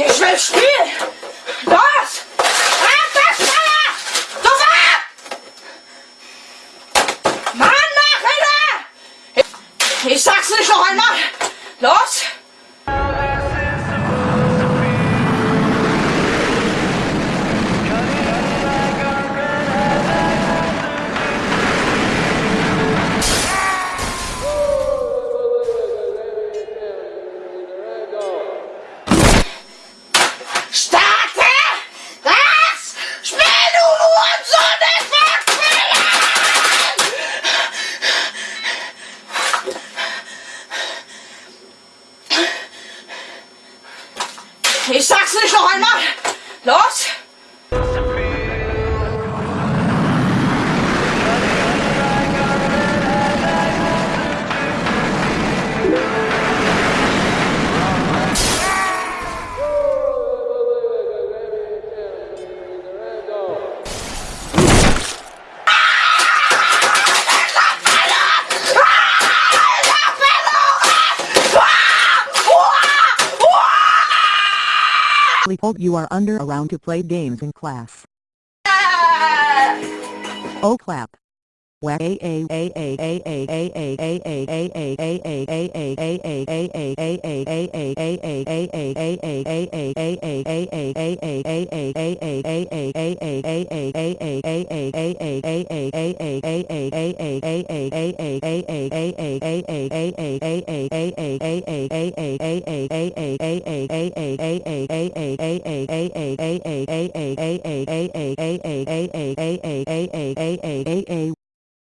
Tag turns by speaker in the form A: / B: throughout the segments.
A: Ich will spielen! Los! Ich sag's nicht noch einmal! Los!
B: Leopold you are under around to play games in class.
A: Ah!
B: Oh clap. Where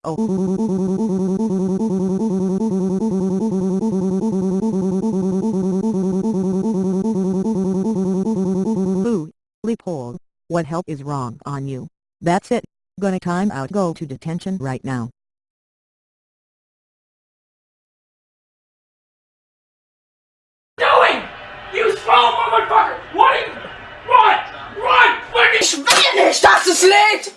B: Oh. Boo, Leopold, what help is wrong on you? That's it, gonna time out go to detention right now.
C: doing? You small motherfucker! What are you... Run! Run! Quick!
A: Ich will nicht, dass es lädt!